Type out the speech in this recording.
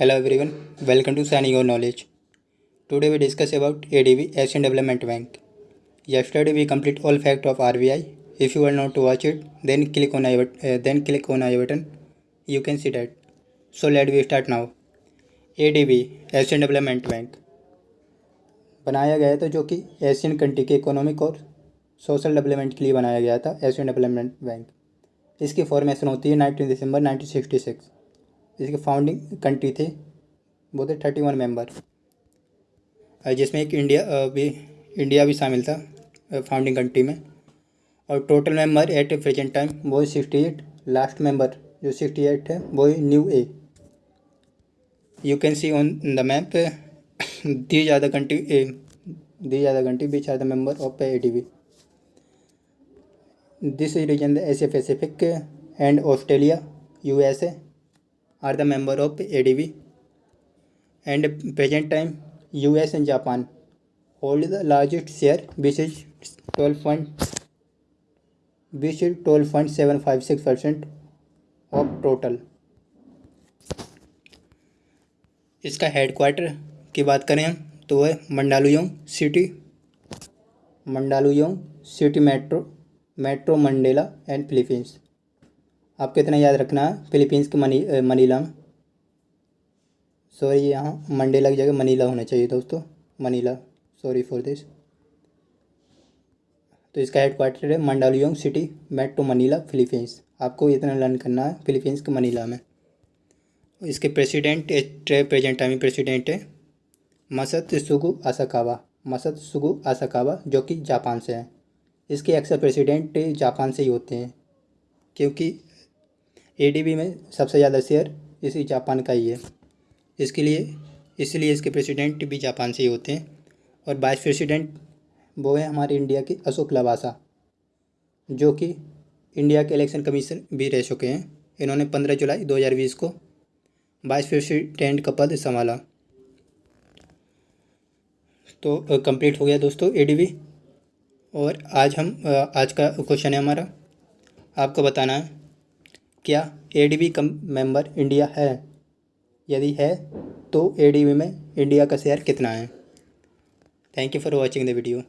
Hello everyone welcome to shining your knowledge today we discuss about A D B Asian development bank yesterday we complete all fact of R B I if you are not to watch it then click on I then click on I button you can see that so let we start now A D B Asian development bank बनाया गया था जो कि Asian country के economic और social development के लिए बनाया गया था एशियन डेवलपमेंट बैंक इसकी फॉर्मेशन होती है नाइनटीन दिसंबर नाइनटीन सिक्सटी सिक्स इसके फाउंडिंग कंट्री थे, वो थे थर्टी वन मेंबर जिसमें एक इंडिया भी इंडिया भी शामिल था फाउंडिंग कंट्री में। और total member at present time वो सिक्सटी एट लास्ट मेंबर जो सिक्सटी एट है वो new a you can see on the map the ज़्यादा कंट्री ए दी ज़्यादा country beach are the member of A D B this region the Asia Pacific and Australia U S A are the member of ADB and present time US and Japan hold the largest share which is 12 point which is 12.756 percent of total इसका headquarter की बात करें हम तो वह Mandaluyong city Mandaluyong city metro metro Mandela and Philippines आपको इतना याद रखना है फिलीपींस के मनी मनीला सॉरी यहाँ मंडे लग जाएगा मनीला होना चाहिए दोस्तों मनीला सॉरी फॉर दिस तो इसका हेड क्वार्टर है Mandaluyong city metro Manila Philippines आपको इतना लर्न करना है फिलीपींस के मनीला में। इसके प्रेसिडेंट प्रेजेंट टाइम प्रेसिडेंट है मसत सुगु आसाकावा मसत सुगु आसाकावा जो कि जापान से है। इसके अक्सर प्रेसिडेंट जापान से ही होते हैं, क्योंकि एडीबी में सबसे ज़्यादा शेयर इसी जापान का ही है। इसके लिए, इसलिए इसके प्रेसिडेंट भी जापान से ही होते हैं। और वाइस प्रेसिडेंट वो है हमारे इंडिया के अशोक लवासा, जो कि इंडिया के इलेक्शन कमीशन भी रह चुके हैं। इन्होंने पंद्रह जुलाई दो हज़ार बीस को वाइस प्रेसिडेंट का पद संभाला। तो कंप्लीट हो गया दोस्तों एडीबी और आज हम आज का क्वेश्चन है हमारा। आपको बताना है क्या ए डी बी कम मेंबर इंडिया है? यदि है तो ए डी बी में इंडिया का शेयर कितना है? Thank you for watching the video